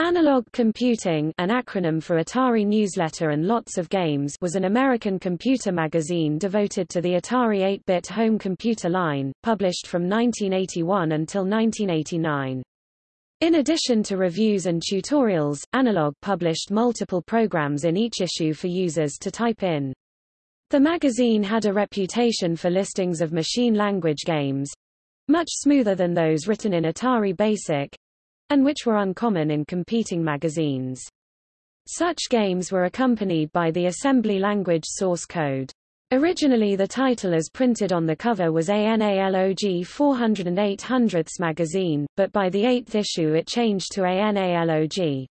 Analog Computing an acronym for Atari Newsletter and Lots of Games was an American computer magazine devoted to the Atari 8-bit home computer line, published from 1981 until 1989. In addition to reviews and tutorials, Analog published multiple programs in each issue for users to type in. The magazine had a reputation for listings of machine language games, much smoother than those written in Atari Basic, and which were uncommon in competing magazines. Such games were accompanied by the assembly language source code. Originally the title as printed on the cover was ANALOG 408 hundredths magazine, but by the eighth issue it changed to ANALOG.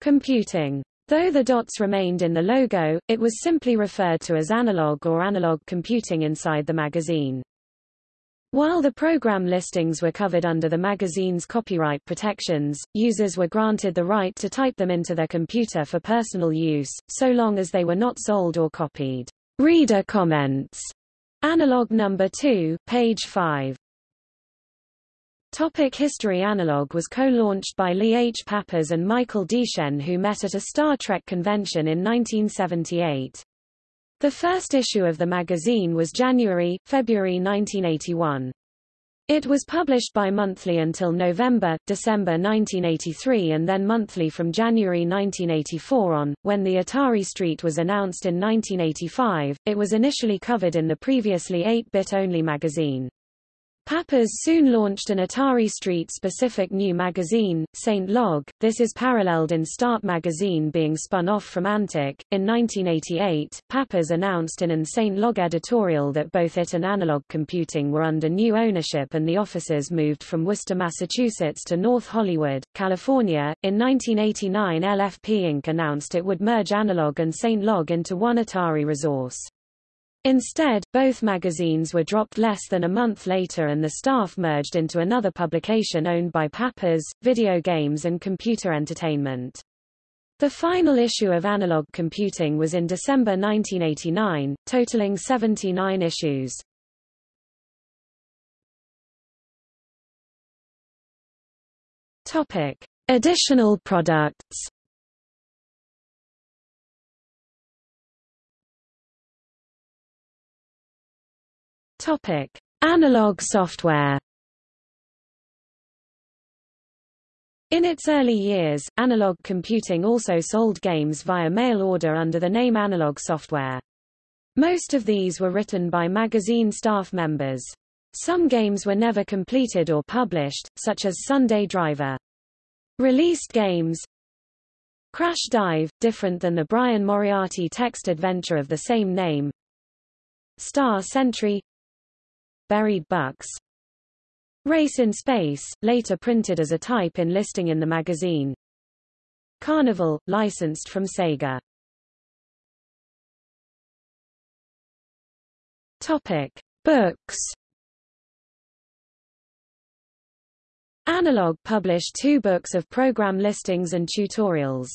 Computing. Though the dots remained in the logo, it was simply referred to as analog or analog computing inside the magazine. While the program listings were covered under the magazine's copyright protections, users were granted the right to type them into their computer for personal use, so long as they were not sold or copied. Reader comments. Analog number 2, page 5. Topic History Analog was co-launched by Lee H. Pappas and Michael DesChenes who met at a Star Trek convention in 1978. The first issue of the magazine was January, February 1981. It was published bi-monthly until November, December 1983 and then monthly from January 1984 on. When the Atari Street was announced in 1985, it was initially covered in the previously 8-bit only magazine. Pappas soon launched an Atari Street-specific new magazine, Saint Log. This is paralleled in Start magazine being spun off from Antic. In 1988, Pappas announced in an Saint Log editorial that both it and Analog Computing were under new ownership and the offices moved from Worcester, Massachusetts to North Hollywood, California. In 1989 LFP Inc. announced it would merge Analog and Saint Log into one Atari resource. Instead, both magazines were dropped less than a month later and the staff merged into another publication owned by Pappas, Video Games and Computer Entertainment. The final issue of Analog Computing was in December 1989, totaling 79 issues. Topic: Additional products. Topic: Analog software. In its early years, Analog Computing also sold games via mail order under the name Analog Software. Most of these were written by magazine staff members. Some games were never completed or published, such as Sunday Driver. Released games Crash Dive, different than the Brian Moriarty text adventure of the same name Star Sentry Buried Bucks. Race in Space, later printed as a type in listing in the magazine. Carnival, licensed from Sega. Topic. Books. Analog published two books of program listings and tutorials.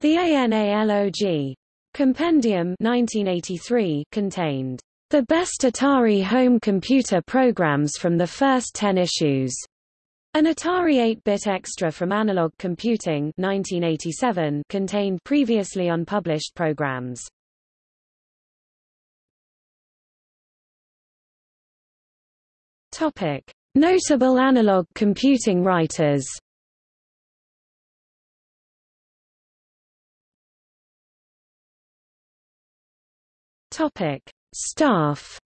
The ANALOG Compendium 1983 contained the best Atari home computer programs from the first 10 issues. An Atari 8-bit extra from Analog Computing 1987 contained previously unpublished programs. Topic: Notable analog computing writers. Topic: Staff.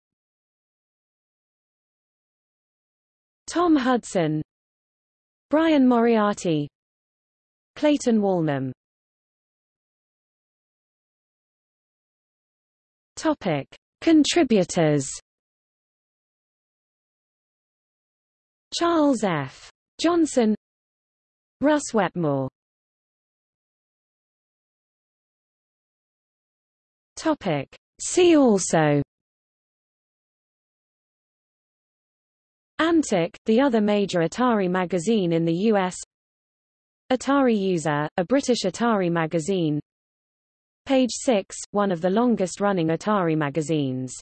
Tom Hudson. Brian Moriarty. Clayton Walnum. Topic. Contributors. Charles F. Johnson. Russ Wetmore. Topic. See also. Antic, the other major Atari magazine in the U.S. Atari User, a British Atari magazine. Page 6, one of the longest-running Atari magazines